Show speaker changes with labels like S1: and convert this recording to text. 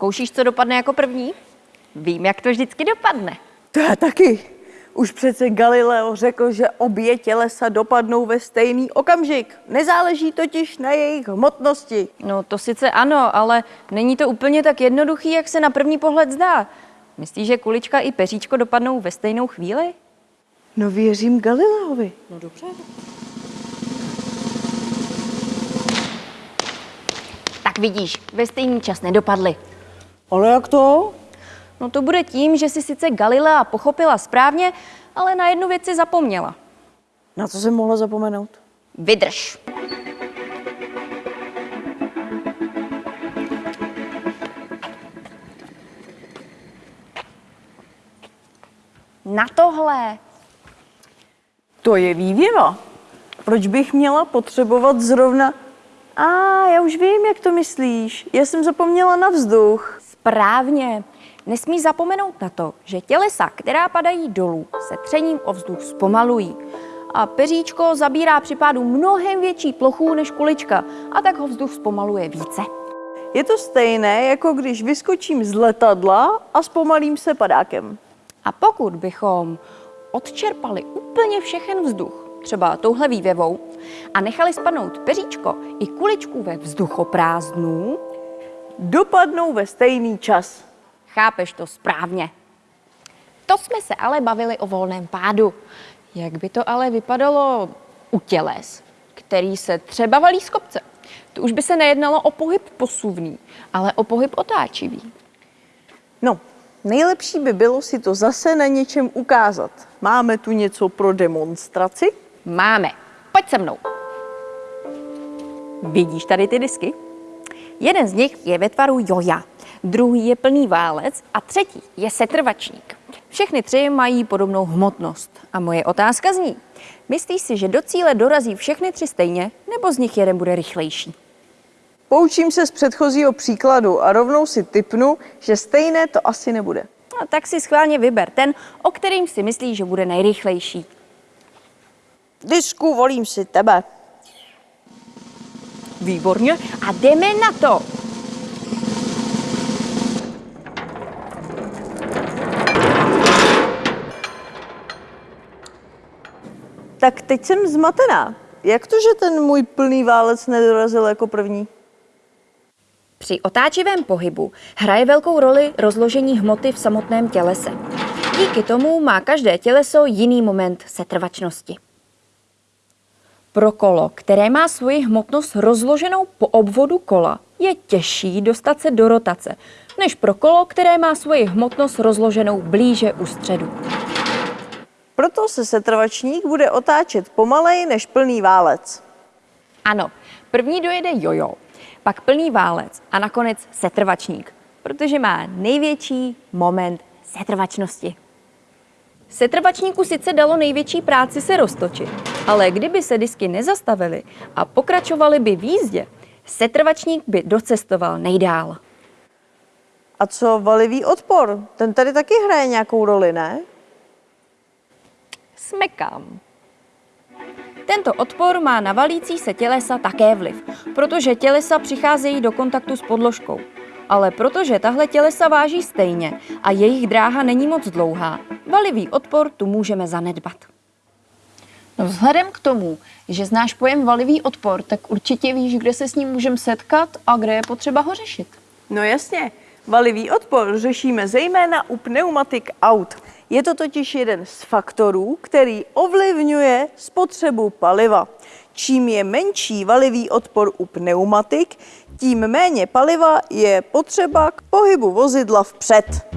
S1: Zkoušíš, co dopadne jako první? Vím, jak to vždycky dopadne.
S2: To já taky. Už přece Galileo řekl, že obě tělesa dopadnou ve stejný okamžik. Nezáleží totiž na jejich hmotnosti.
S1: No to sice ano, ale není to úplně tak jednoduchý, jak se na první pohled zdá. Myslíš, že kulička i peříčko dopadnou ve stejnou chvíli?
S2: No věřím Galileovi.
S1: No dobře. Tak vidíš, ve stejný čas nedopadly.
S2: Ale jak to?
S1: No to bude tím, že si sice Galilea pochopila správně, ale na jednu věc si zapomněla.
S2: Na co jsem mohla zapomenout?
S1: Vydrž. Na tohle.
S2: To je vývěva. Proč bych měla potřebovat zrovna... A já už vím, jak to myslíš. Já jsem zapomněla na vzduch.
S1: Správně. Nesmí zapomenout na to, že tělesa, která padají dolů, se třením o vzduch zpomalují. A peříčko zabírá při pádu mnohem větší plochu než kulička a tak ho vzduch zpomaluje více.
S2: Je to stejné, jako když vyskočím z letadla a zpomalím se padákem.
S1: A pokud bychom odčerpali úplně všechen vzduch, třeba touhle vývěvou, a nechali spadnout peříčko i kuličku ve vzduchoprázdnu,
S2: Dopadnou ve stejný čas.
S1: chápeš to správně. To jsme se ale bavili o volném pádu. Jak by to ale vypadalo u těles, který se třeba valí z kopce? To už by se nejednalo o pohyb posuvný, ale o pohyb otáčivý.
S2: No, nejlepší by bylo si to zase na něčem ukázat. Máme tu něco pro demonstraci?
S1: Máme. Pojď se mnou. Vidíš tady ty disky? Jeden z nich je ve tvaru joja, druhý je plný válec a třetí je setrvačník. Všechny tři mají podobnou hmotnost. A moje otázka zní, myslíš si, že do cíle dorazí všechny tři stejně, nebo z nich jeden bude rychlejší?
S2: Poučím se z předchozího příkladu a rovnou si typnu, že stejné to asi nebude.
S1: No, tak si schválně vyber ten, o kterým si myslíš, že bude nejrychlejší.
S2: Disku, volím si tebe.
S1: Výborně. A jdeme na to.
S2: Tak teď jsem zmatená. Jak to, že ten můj plný válec nedorazil jako první?
S1: Při otáčivém pohybu hraje velkou roli rozložení hmoty v samotném tělese. Díky tomu má každé těleso jiný moment setrvačnosti. Pro kolo, které má svoji hmotnost rozloženou po obvodu kola, je těžší dostat se do rotace, než pro kolo, které má svoji hmotnost rozloženou blíže u středu.
S2: Proto se setrvačník bude otáčet pomalej než plný válec.
S1: Ano, první dojede jojo, pak plný válec a nakonec setrvačník, protože má největší moment setrvačnosti. Setrvačníku sice dalo největší práci se roztočit, ale kdyby se disky nezastavily a pokračovaly by v jízdě, setrvačník by docestoval nejdál.
S2: A co valivý odpor? Ten tady taky hraje nějakou roli, ne?
S1: Smekám. Tento odpor má na valící se tělesa také vliv, protože tělesa přicházejí do kontaktu s podložkou. Ale protože tahle tělesa váží stejně a jejich dráha není moc dlouhá, valivý odpor tu můžeme zanedbat.
S3: No vzhledem k tomu, že znáš pojem valivý odpor, tak určitě víš, kde se s ním můžeme setkat a kde je potřeba ho řešit.
S2: No jasně, valivý odpor řešíme zejména u pneumatik aut. Je to totiž jeden z faktorů, který ovlivňuje spotřebu paliva. Čím je menší valivý odpor u pneumatik, tím méně paliva je potřeba k pohybu vozidla vpřed.